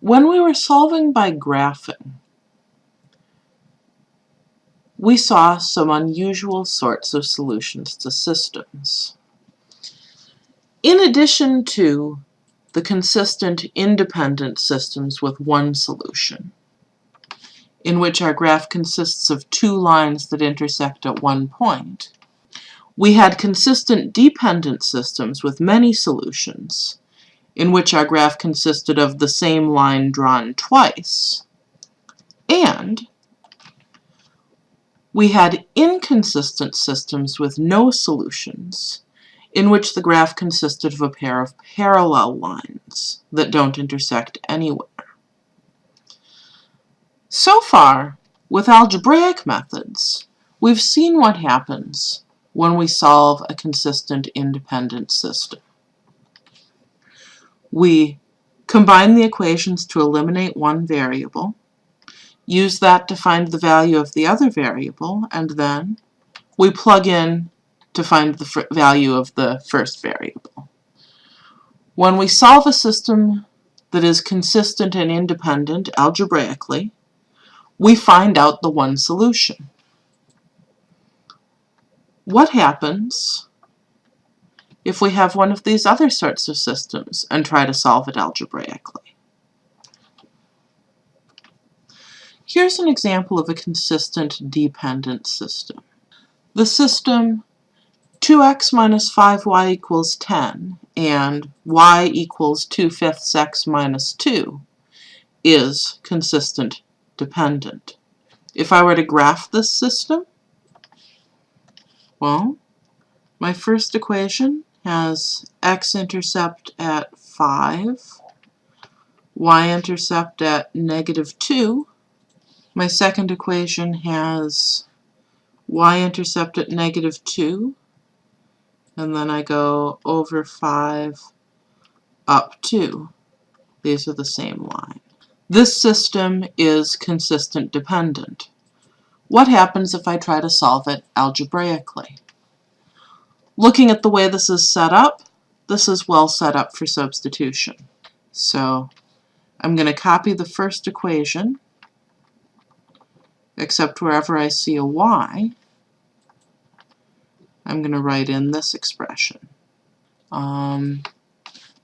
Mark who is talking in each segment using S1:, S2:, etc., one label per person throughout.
S1: When we were solving by graphing, we saw some unusual sorts of solutions to systems. In addition to the consistent independent systems with one solution, in which our graph consists of two lines that intersect at one point, we had consistent dependent systems with many solutions, in which our graph consisted of the same line drawn twice, and we had inconsistent systems with no solutions, in which the graph consisted of a pair of parallel lines that don't intersect anywhere. So far, with algebraic methods, we've seen what happens when we solve a consistent independent system. We combine the equations to eliminate one variable, use that to find the value of the other variable, and then we plug in to find the value of the first variable. When we solve a system that is consistent and independent algebraically, we find out the one solution. What happens if we have one of these other sorts of systems and try to solve it algebraically? Here's an example of a consistent dependent system. The system 2x minus 5y equals 10 and y equals 2 fifths x minus 2 is consistent dependent. If I were to graph this system, well, my first equation has x-intercept at 5, y-intercept at negative 2. My second equation has y-intercept at negative 2, and then I go over 5 up 2. These are the same line. This system is consistent dependent. What happens if I try to solve it algebraically? Looking at the way this is set up, this is well set up for substitution. So I'm going to copy the first equation, except wherever I see a y, I'm going to write in this expression. Um,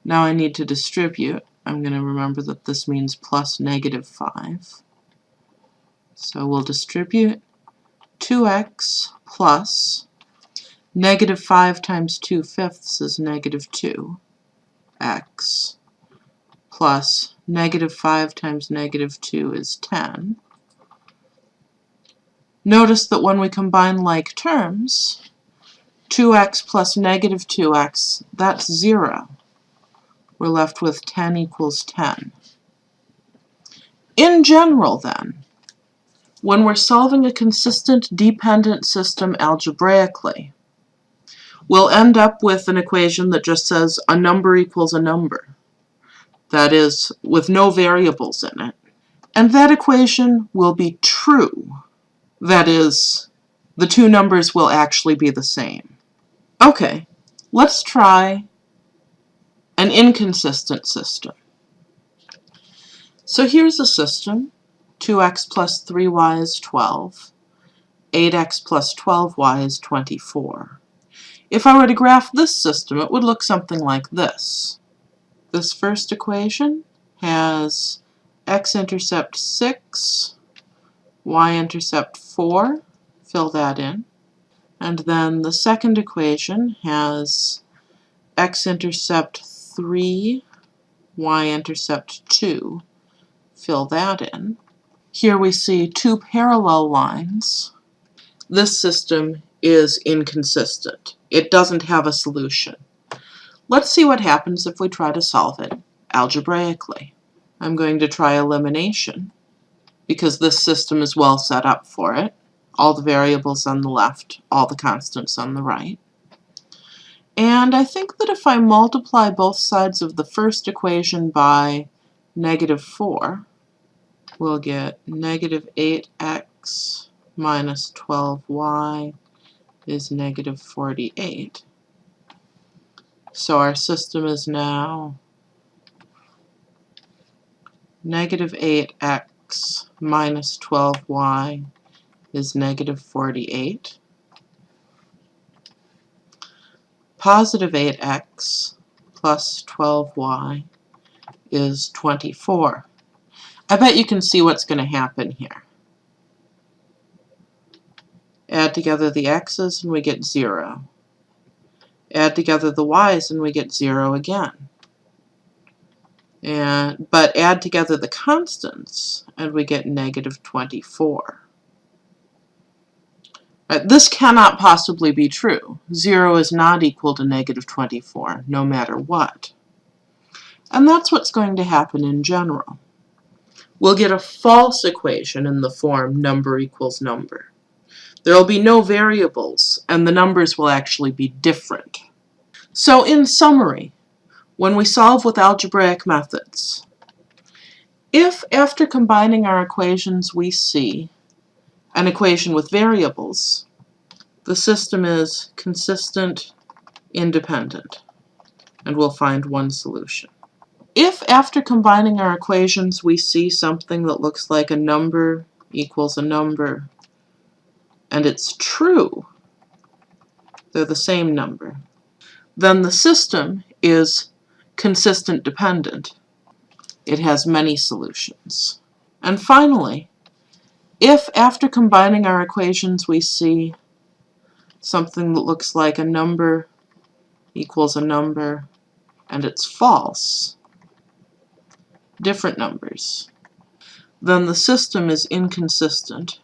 S1: now I need to distribute. I'm going to remember that this means plus negative 5. So we'll distribute 2x plus negative 5 times 2 fifths is negative 2x plus negative 5 times negative 2 is 10. Notice that when we combine like terms, 2x plus negative 2x, that's 0. We're left with 10 equals 10. In general, then, when we're solving a consistent dependent system algebraically, we'll end up with an equation that just says a number equals a number. That is, with no variables in it. And that equation will be true. That is, the two numbers will actually be the same. Okay, let's try an inconsistent system. So here's a system. 2x plus 3y is 12. 8x plus 12y is 24. If I were to graph this system, it would look something like this. This first equation has x-intercept 6, y-intercept 4, fill that in. And then the second equation has x-intercept 3, y-intercept 2. Fill that in. Here we see two parallel lines. This system is inconsistent. It doesn't have a solution. Let's see what happens if we try to solve it algebraically. I'm going to try elimination because this system is well set up for it all the variables on the left, all the constants on the right. And I think that if I multiply both sides of the first equation by negative 4, we'll get negative 8x minus 12y is negative 48. So our system is now Negative 8x minus 12y is negative 48. Positive 8x plus 12y is 24. I bet you can see what's going to happen here. Add together the x's and we get 0. Add together the y's and we get 0 again. And, but add together the constants and we get negative 24. Right, this cannot possibly be true. 0 is not equal to negative 24, no matter what. And that's what's going to happen in general. We'll get a false equation in the form number equals number. There will be no variables, and the numbers will actually be different. So in summary, when we solve with algebraic methods, if after combining our equations we see an equation with variables, the system is consistent, independent, and we'll find one solution. If after combining our equations we see something that looks like a number equals a number, and it's true, they're the same number, then the system is consistent dependent. It has many solutions. And finally, if after combining our equations we see something that looks like a number equals a number and it's false, different numbers, then the system is inconsistent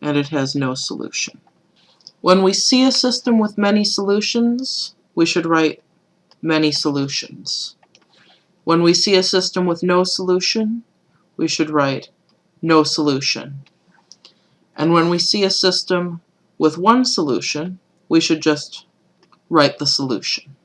S1: and it has no solution. When we see a system with many solutions, we should write many solutions. When we see a system with no solution, we should write no solution. And when we see a system with one solution, we should just write the solution.